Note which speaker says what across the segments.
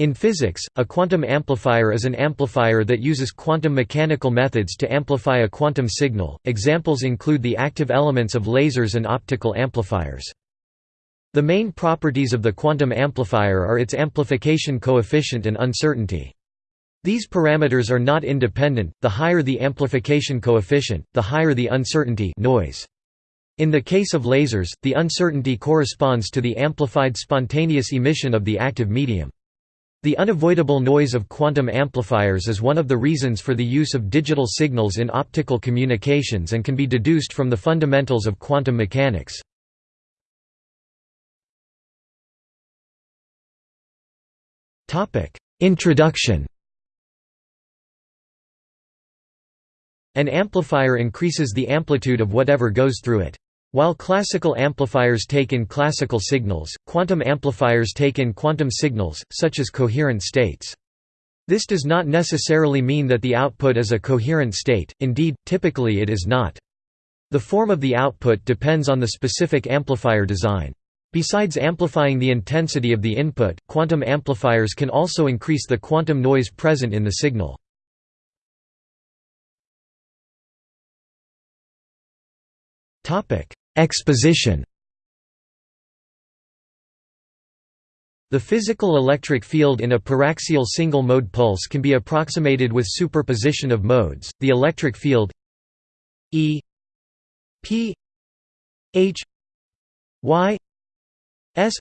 Speaker 1: In physics, a quantum amplifier is an amplifier that uses quantum mechanical methods to amplify a quantum signal. Examples include the active elements of lasers and optical amplifiers. The main properties of the quantum amplifier are its amplification coefficient and uncertainty. These parameters are not independent, the higher the amplification coefficient, the higher the uncertainty noise. In the case of lasers, the uncertainty corresponds to the amplified spontaneous emission of the active medium. The unavoidable noise of quantum amplifiers is one of the reasons for the use of digital signals in optical communications and can be deduced from the fundamentals of quantum mechanics. Introduction An amplifier increases the amplitude of whatever goes through it. While classical amplifiers take in classical signals, quantum amplifiers take in quantum signals, such as coherent states. This does not necessarily mean that the output is a coherent state, indeed, typically it is not. The form of the output depends on the specific amplifier design. Besides amplifying the intensity of the input, quantum amplifiers can also increase the quantum noise present in the signal. Exposition The physical electric field in a paraxial single-mode pulse can be approximated with superposition of modes. The electric field E P H Y S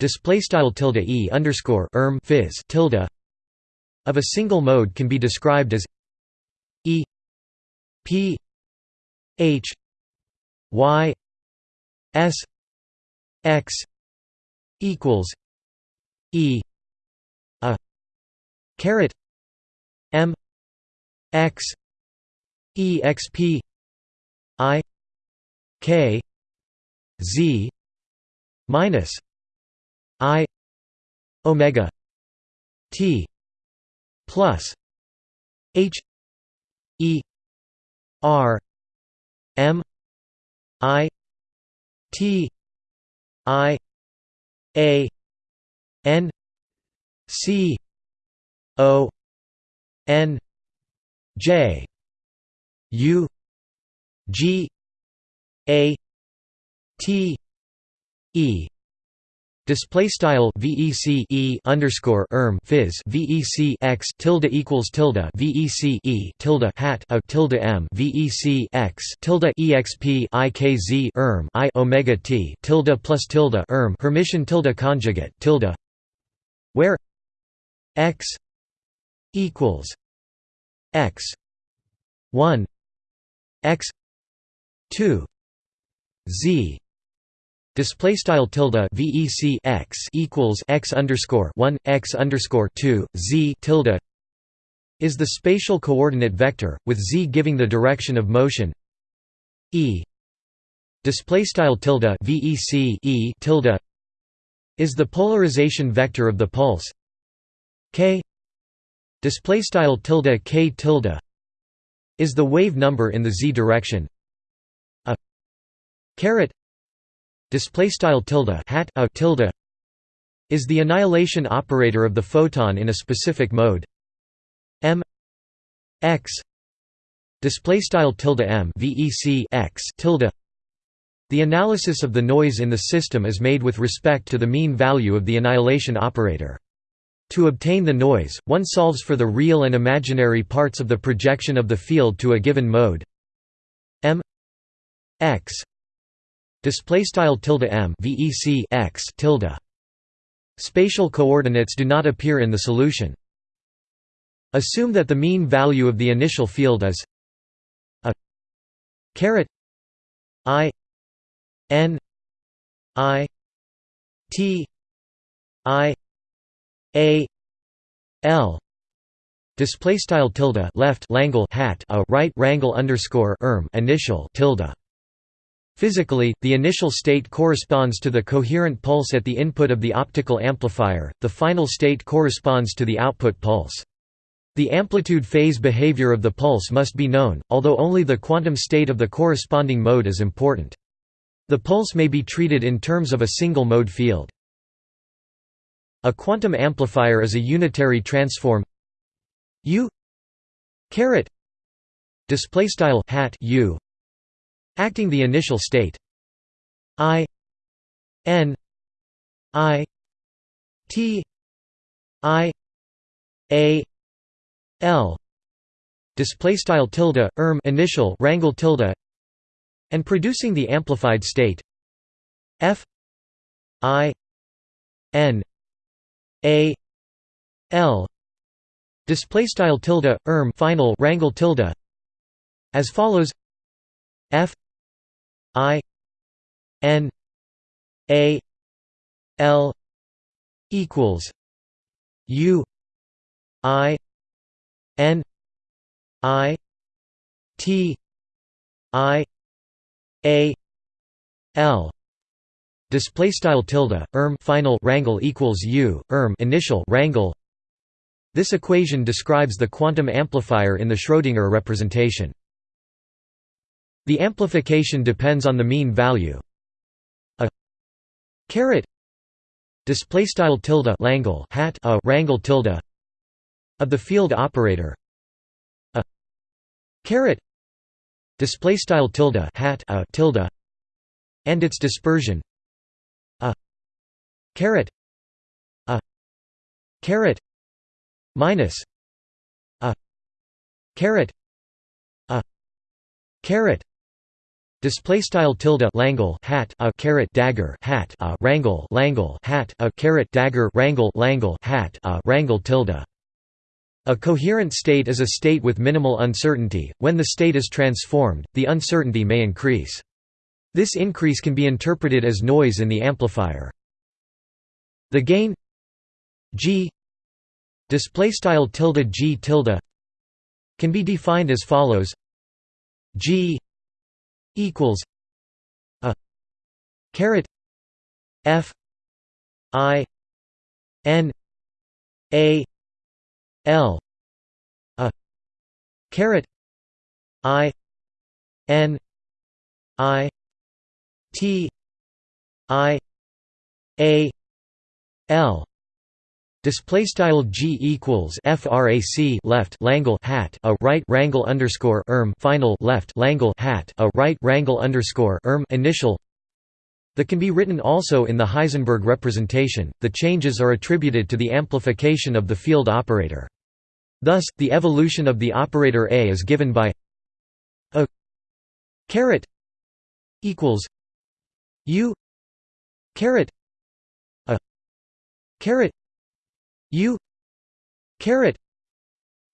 Speaker 1: display style tilde E underscore erm phys tilde of a single mode can be described as E P H y s x equals e a caret m x exp i k z minus i omega t plus h e r m I T I A N C O N J U G A T E Display style VEC E underscore erm phys VEC x tilde equals tilde VEC E tilde hat a tilde M VEC x tilde EXP IKZ erm I Omega T tilde plus tilde erm Hermitian tilde conjugate tilde where x equals x one x two Z Display style tilde vec x equals x underscore one x underscore two z tilde is the spatial coordinate vector, with z giving the direction of motion. E display style tilde vec e tilde is the polarization vector of the pulse. K display style tilde k tilde is the wave number in the z direction. A caret display style tilde hat a tilde is the annihilation operator of the photon in a specific mode. M x display style tilde m vec x tilde. The analysis of the noise in the system is made with respect to the mean value of the annihilation operator. To obtain the noise, one solves for the real and imaginary parts of the projection of the field to a given mode. M x display style tilde m vec x tilde. Spatial coordinates do not appear in the solution. Assume that the mean value of the initial field is a caret i n i t i a l. Display style tilde left langle hat a right rangle underscore erm initial tilde Physically, the initial state corresponds to the coherent pulse at the input of the optical amplifier, the final state corresponds to the output pulse. The amplitude phase behavior of the pulse must be known, although only the quantum state of the corresponding mode is important. The pulse may be treated in terms of a single mode field. A quantum amplifier is a unitary transform U caret display style hat U acting the initial state. I N I T I A L. Display style tilde erm initial rangle tilde and producing the amplified state. F I N A L. Display style tilde erm final rangle tilde. As follows. F I N A L equals U I N I T I A L. Display style tilde erm final rangle equals u erm initial rangle. This equation describes the quantum amplifier in the Schrödinger representation the amplification depends on the mean value. A caret display style tilde langle hat a rangle tilde of the field operator. A caret display style tilde hat a tilde and its dispersion. A caret a caret minus a caret a caret Display style tilde langle hat a caret dagger hat a rangle langle hat a caret dagger rangle langle hat a rangle tilde. A coherent state is a state with minimal uncertainty. When the state is transformed, the uncertainty may increase. This increase can be interpreted as noise in the amplifier. The gain g display style tilde g tilde can be defined as follows g equals a caret f i n a l a caret i n i t i a l Display style g equals frac left langle hat a right rangle underscore erm final left langle hat a right rangle underscore erm initial. That can be written also in the Heisenberg representation. The changes are attributed to the amplification of the field operator. Thus, the evolution of the operator A is given by a caret equals u caret a caret U caret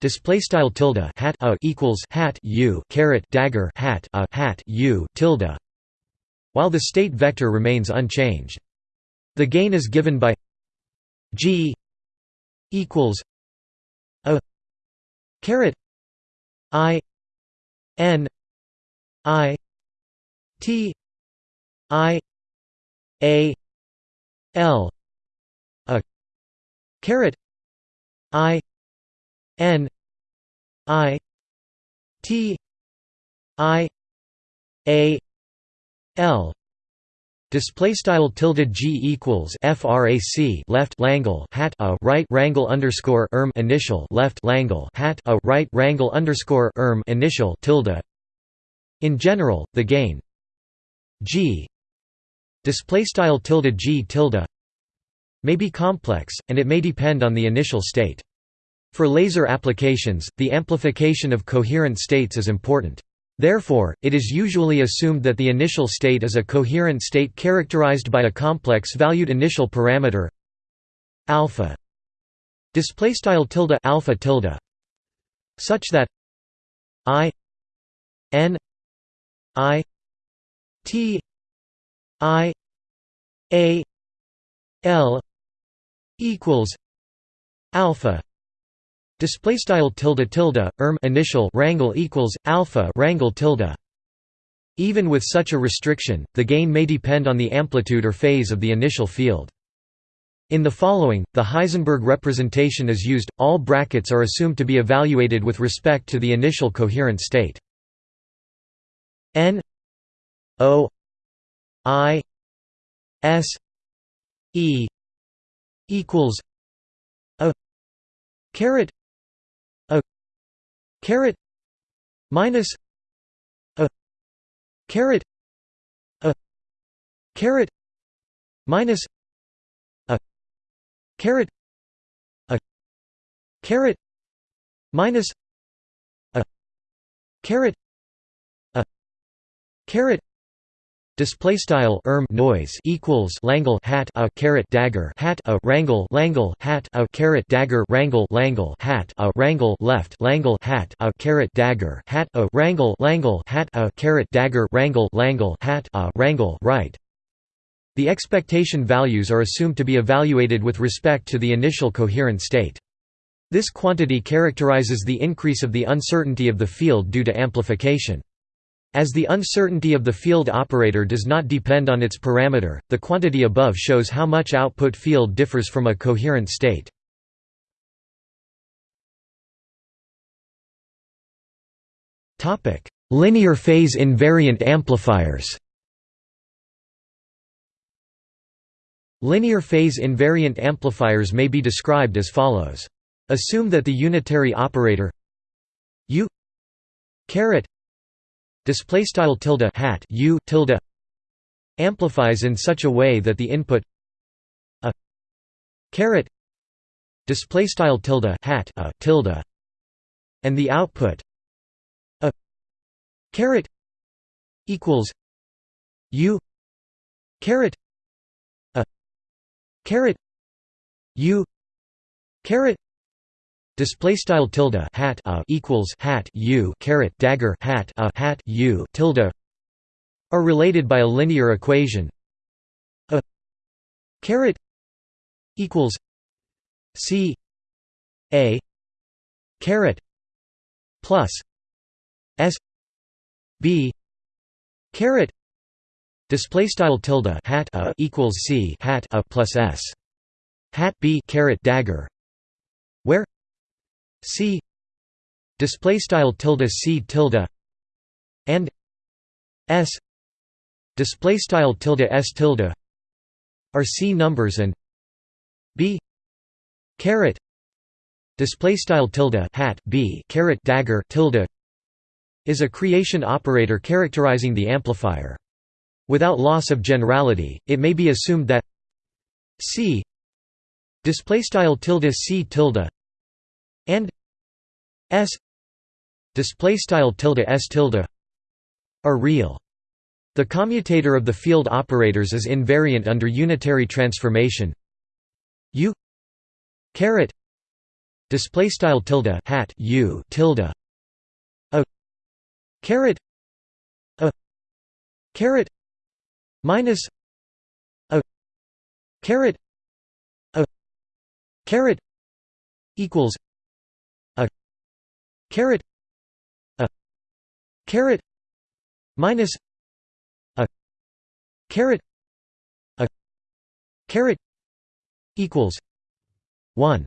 Speaker 1: display style tilde hat a equals hat U caret dagger hat a hat U tilde while the state vector remains unchanged. The gain is given by G equals a caret I N I T I A L caret i n i t i a l Display style tilde g equals frac left langle hat a right rangle underscore erm initial left langle hat a right rangle underscore erm initial tilde. In general, the gain g display style tilde g tilde may be complex, and it may depend on the initial state. For laser applications, the amplification of coherent states is important. Therefore, it is usually assumed that the initial state is a coherent state characterized by a complex-valued initial parameter alpha display style tilde alpha tilde such that i n i t i a l equals alpha display style tilde tilde erm initial rangle equals alpha rangle tilde. Even with such a restriction the gain may depend on the amplitude or phase of the initial field. In the following the heisenberg representation is used all brackets are assumed to be evaluated with respect to the initial coherent state. N o i s e equals a caret a caret minus a caret a caret minus a caret a caret minus a caret a caret Display style erm noise equals langle hat a caret dagger hat a rangle langle hat a caret dagger rangle langle hat a rangle left langle hat a caret dagger hat a rangle langle hat a caret dagger rangle langle hat a rangle right. The expectation values are assumed to be evaluated with respect to the initial coherent state. This quantity characterizes the increase of the uncertainty of the field due to amplification. As the uncertainty of the field operator does not depend on its parameter, the quantity above shows how much output field differs from a coherent state. Linear phase invariant amplifiers Linear phase invariant amplifiers may be described as follows. Assume that the unitary operator u caret display style tilde hat u tilde amplifies in such a way that the input a caret display style tilde hat a tilde and the output a caret equals u caret a caret u caret Display style tilde hat a equals hat u caret dagger hat a hat u tilde are related by a linear equation. A caret equals c a caret plus s b caret. Display style tilde hat a equals c hat a plus s. Hat b caret dagger. Where C display style tilde C tilde and S display style tilde S tilde are C numbers and B caret display style tilde hat B caret dagger tilde is a creation operator characterizing the amplifier. Without loss of generality it may be assumed that C display style tilde C tilde and s display style tilde s tilde are real. The commutator of the field operators is invariant under unitary transformation. U caret display style tilde hat u tilde a caret a caret minus a caret a caret equals caret a caret minus a caret a caret equals 1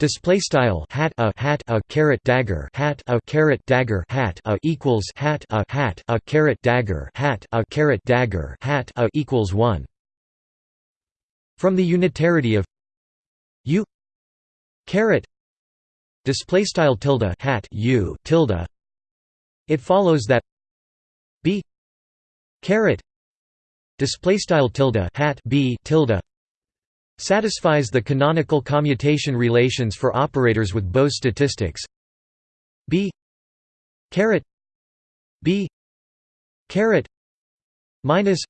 Speaker 1: Display style hat a hat a caret dagger hat a caret dagger hat a equals hat a hat a caret dagger hat a caret dagger hat a equals one. From the unitarity of u caret display style tilde hat u tilde. It follows that b caret display style tilde hat b tilde satisfies the canonical commutation relations for operators with Bose statistics. B caret b caret minus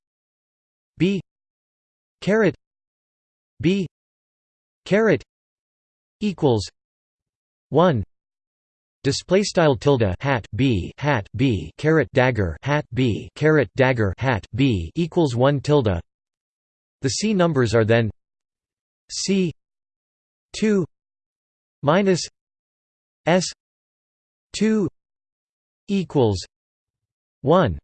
Speaker 1: b caret b caret equals 1 display style tilde hat b hat b caret dagger hat b caret dagger hat b equals 1 tilde. The c numbers are then c 2 minus s 2 equals 1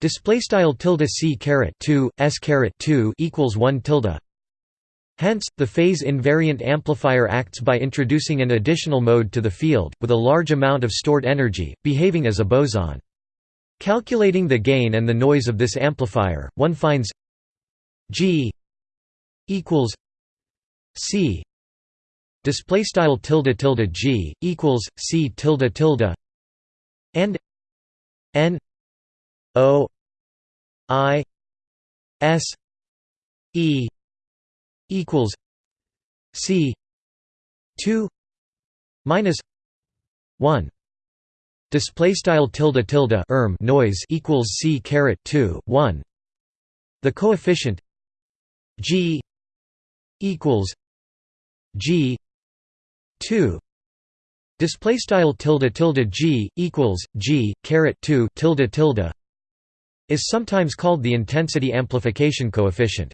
Speaker 1: display style tilde c caret 2 s caret 2 equals 1 tilde Hence, the phase invariant amplifier acts by introducing an additional mode to the field, with a large amount of stored energy, behaving as a boson. Calculating the gain and the noise of this amplifier, one finds G equals c display style tilde tilde g equals c tilde tilde and n o i s e equals c 2 minus 1 display style tilde tilde erm noise equals c caret 2 1 the coefficient g equals g 2 display style tilde tilde g equals g caret 2 tilde tilde is sometimes called the intensity amplification coefficient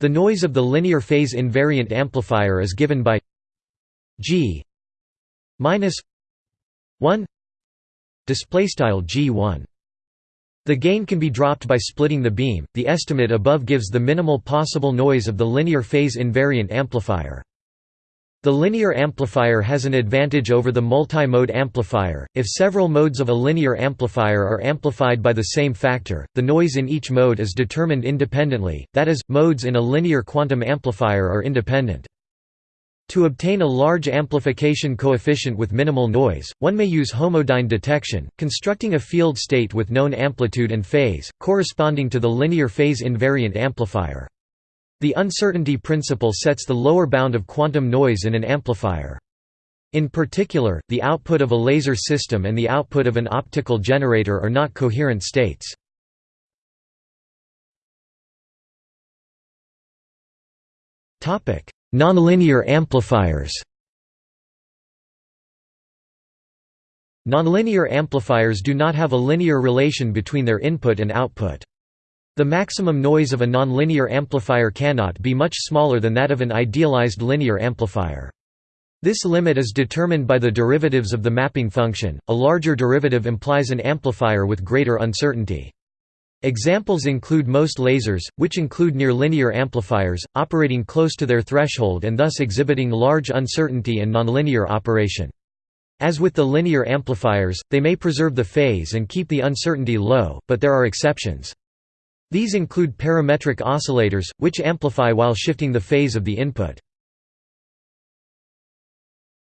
Speaker 1: the noise of the linear phase invariant amplifier is given by g minus 1 display style g1 the gain can be dropped by splitting the beam. The estimate above gives the minimal possible noise of the linear phase invariant amplifier the linear amplifier has an advantage over the multi-mode amplifier, if several modes of a linear amplifier are amplified by the same factor, the noise in each mode is determined independently, that is, modes in a linear quantum amplifier are independent. To obtain a large amplification coefficient with minimal noise, one may use homodyne detection, constructing a field state with known amplitude and phase, corresponding to the linear phase invariant amplifier. The uncertainty principle sets the lower bound of quantum noise in an amplifier. In particular, the output of a laser system and the output of an optical generator are not coherent states. Nonlinear amplifiers Nonlinear amplifiers do not have a linear relation between their input and output. The maximum noise of a nonlinear amplifier cannot be much smaller than that of an idealized linear amplifier. This limit is determined by the derivatives of the mapping function. A larger derivative implies an amplifier with greater uncertainty. Examples include most lasers, which include near-linear amplifiers, operating close to their threshold and thus exhibiting large uncertainty and nonlinear operation. As with the linear amplifiers, they may preserve the phase and keep the uncertainty low, but there are exceptions. These include parametric oscillators, which amplify while shifting the phase of the input.